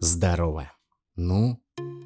Здорово. Ну,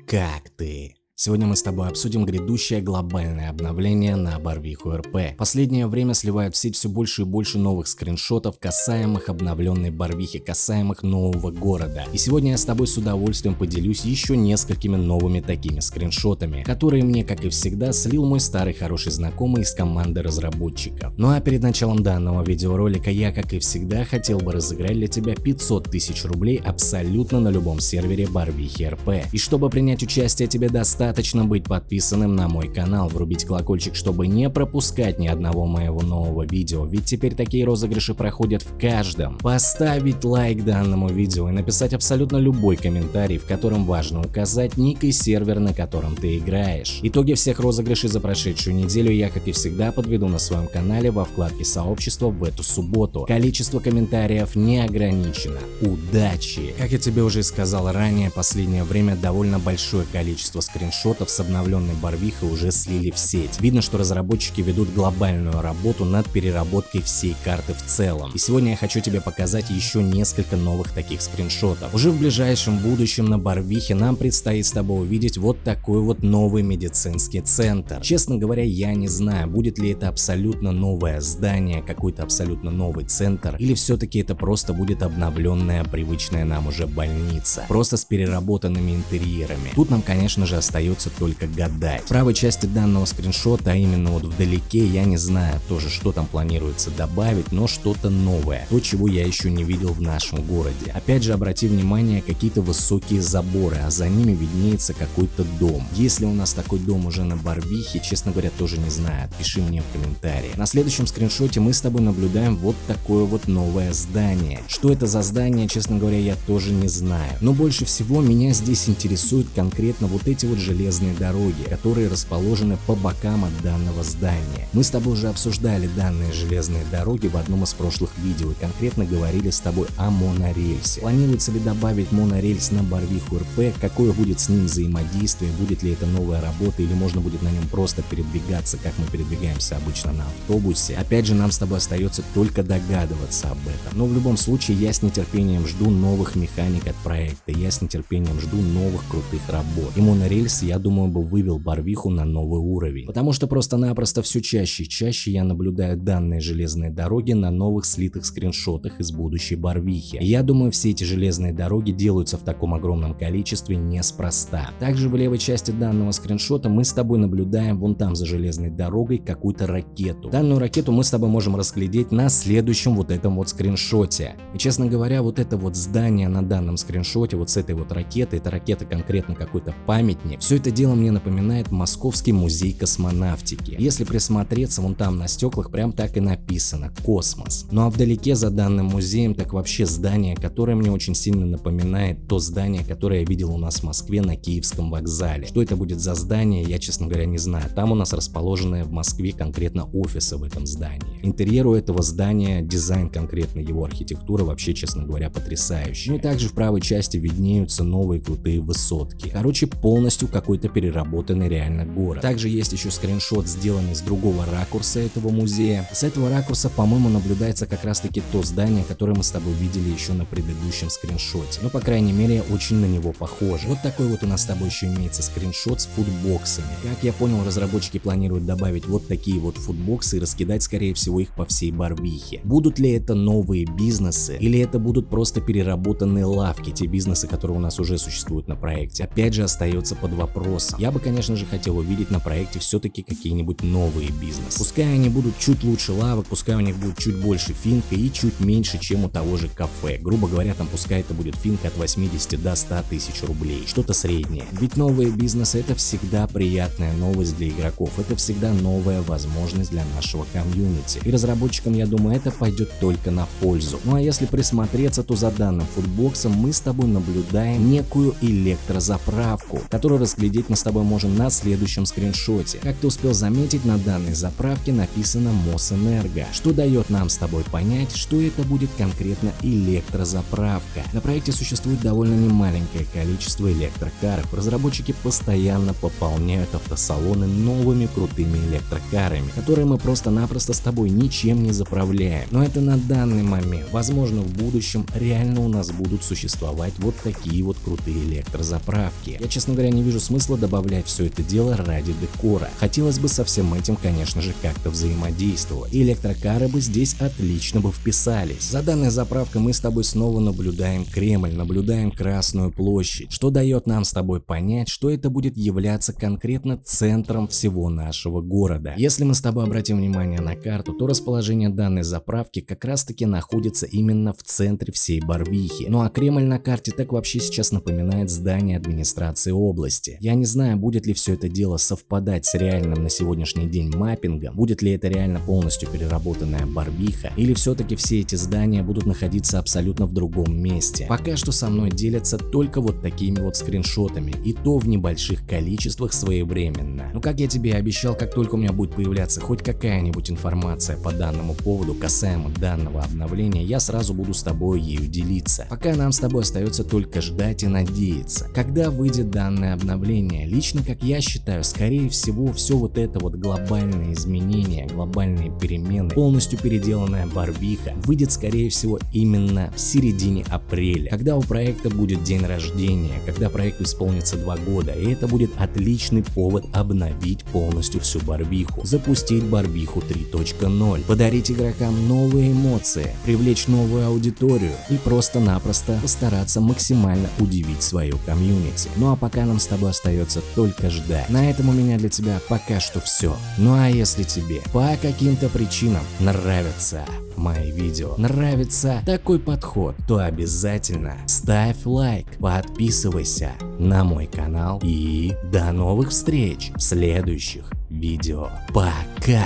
как ты? Сегодня мы с тобой обсудим грядущее глобальное обновление на Барвиху РП. Последнее время сливают в сеть все больше и больше новых скриншотов, касаемых обновленной Барвихи, касаемых нового города. И сегодня я с тобой с удовольствием поделюсь еще несколькими новыми такими скриншотами, которые мне, как и всегда, слил мой старый хороший знакомый из команды разработчиков. Ну а перед началом данного видеоролика я, как и всегда, хотел бы разыграть для тебя 500 тысяч рублей абсолютно на любом сервере Барвихи РП. И чтобы принять участие тебе достаточно Достаточно быть подписанным на мой канал, врубить колокольчик, чтобы не пропускать ни одного моего нового видео, ведь теперь такие розыгрыши проходят в каждом. Поставить лайк данному видео и написать абсолютно любой комментарий, в котором важно указать ник и сервер, на котором ты играешь. Итоги всех розыгрышей за прошедшую неделю я, как и всегда, подведу на своем канале во вкладке сообщества в эту субботу. Количество комментариев не ограничено. Удачи! Как я тебе уже сказал ранее, последнее время довольно большое количество скриншотов скриншотов с обновленной Барвихой уже слили в сеть. Видно, что разработчики ведут глобальную работу над переработкой всей карты в целом. И сегодня я хочу тебе показать еще несколько новых таких скриншотов. Уже в ближайшем будущем на Барвихе нам предстоит с тобой увидеть вот такой вот новый медицинский центр. Честно говоря, я не знаю, будет ли это абсолютно новое здание, какой-то абсолютно новый центр, или все-таки это просто будет обновленная, привычная нам уже больница, просто с переработанными интерьерами. Тут нам, конечно же, остается остается только гадать. В правой части данного скриншота, а именно вот вдалеке, я не знаю тоже, что там планируется добавить, но что-то новое, то, чего я еще не видел в нашем городе. Опять же, обрати внимание, какие-то высокие заборы, а за ними виднеется какой-то дом. Если у нас такой дом уже на Барвихе, честно говоря, тоже не знаю, пиши мне в комментарии. На следующем скриншоте мы с тобой наблюдаем вот такое вот новое здание. Что это за здание, честно говоря, я тоже не знаю. Но больше всего меня здесь интересуют конкретно вот эти вот железные железные дороги, которые расположены по бокам от данного здания. Мы с тобой уже обсуждали данные железные дороги в одном из прошлых видео и конкретно говорили с тобой о монорельсе. Планируется ли добавить монорельс на Барвиху РП, какое будет с ним взаимодействие, будет ли это новая работа или можно будет на нем просто передвигаться, как мы передвигаемся обычно на автобусе. Опять же, нам с тобой остается только догадываться об этом. Но в любом случае, я с нетерпением жду новых механик от проекта, я с нетерпением жду новых крутых работ. И монорельс я думаю, бы вывел Барвиху на новый уровень. Потому что просто-напросто все чаще и чаще я наблюдаю данные железные дороги на новых слитых скриншотах из будущей Барвихи. Я думаю, все эти железные дороги делаются в таком огромном количестве неспроста. Также в левой части данного скриншота мы с тобой наблюдаем вон там за железной дорогой какую-то ракету. Данную ракету мы с тобой можем разглядеть на следующем вот этом вот скриншоте. И честно говоря, вот это вот здание на данном скриншоте, вот с этой вот ракетой, это ракета конкретно какой-то памятник, все это дело мне напоминает Московский музей космонавтики. Если присмотреться, вон там на стеклах прям так и написано «Космос». Ну а вдалеке за данным музеем так вообще здание, которое мне очень сильно напоминает то здание, которое я видел у нас в Москве на Киевском вокзале. Что это будет за здание, я честно говоря не знаю. Там у нас расположены в Москве конкретно офисы в этом здании. Интерьер у этого здания, дизайн конкретно его архитектура вообще, честно говоря, потрясающий. Ну и также в правой части виднеются новые крутые высотки. Короче, полностью какой какой-то переработанный реально город. Также есть еще скриншот, сделанный с другого ракурса этого музея. С этого ракурса, по-моему, наблюдается как раз таки то здание, которое мы с тобой видели еще на предыдущем скриншоте. Ну, по крайней мере, очень на него похоже. Вот такой вот у нас с тобой еще имеется скриншот с футбоксами. Как я понял, разработчики планируют добавить вот такие вот футбоксы и раскидать, скорее всего, их по всей Барвихе. Будут ли это новые бизнесы или это будут просто переработанные лавки, те бизнесы, которые у нас уже существуют на проекте? Опять же, остается под вопросом вопросом. Я бы, конечно же, хотел увидеть на проекте все-таки какие-нибудь новые бизнесы. Пускай они будут чуть лучше лавок, пускай у них будет чуть больше финка и чуть меньше, чем у того же кафе. Грубо говоря, там пускай это будет финка от 80 до 100 тысяч рублей. Что-то среднее. Ведь новые бизнесы это всегда приятная новость для игроков. Это всегда новая возможность для нашего комьюнити. И разработчикам, я думаю, это пойдет только на пользу. Ну а если присмотреться, то за данным футбоксом мы с тобой наблюдаем некую электрозаправку, которая раскрывается разглядеть мы с тобой можем на следующем скриншоте. Как ты успел заметить, на данной заправке написано Мосэнерго, что дает нам с тобой понять, что это будет конкретно электрозаправка. На проекте существует довольно немаленькое количество электрокаров. Разработчики постоянно пополняют автосалоны новыми крутыми электрокарами, которые мы просто-напросто с тобой ничем не заправляем. Но это на данный момент. Возможно в будущем реально у нас будут существовать вот такие вот крутые электрозаправки. Я честно говоря не вижу смысла добавлять все это дело ради декора. Хотелось бы со всем этим конечно же как-то взаимодействовать. И электрокары бы здесь отлично бы вписались. За данной заправкой мы с тобой снова наблюдаем Кремль, наблюдаем Красную площадь, что дает нам с тобой понять, что это будет являться конкретно центром всего нашего города. Если мы с тобой обратим внимание на карту, то расположение данной заправки как раз таки находится именно в центре всей Барвихи. Ну а Кремль на карте так вообще сейчас напоминает здание администрации области. Я не знаю, будет ли все это дело совпадать с реальным на сегодняшний день маппингом, будет ли это реально полностью переработанная Барвиха, или все-таки все эти здания будут находиться абсолютно в другом месте. Пока что со мной делятся только вот такими вот скриншотами, и то в небольших количествах своевременно. Но как я тебе и обещал, как только у меня будет появляться хоть какая-нибудь информация по данному поводу касаемо данного обновления, я сразу буду с тобой ею делиться. Пока нам с тобой остается только ждать и надеяться. Когда выйдет данное обновление, лично как я считаю, скорее всего все вот это вот глобальное изменение, глобальные перемены, полностью переделанная Барвиха выйдет скорее всего именно в середине апреля, когда у проекта будет день рождения, когда проекту исполнится два года, и это будет отличный повод обновить полностью всю Барвиху, запустить Барвиху 3.0, подарить игрокам новые эмоции, привлечь новую аудиторию и просто-напросто постараться максимально удивить свою комьюнити. Ну а пока нам с тобой остается только ждать. На этом у меня для тебя пока что все. Ну а если тебе по каким-то причинам нравятся мои видео, нравится такой подход, то обязательно ставь лайк, подписывайся на мой канал и до новых встреч в следующих видео. Пока!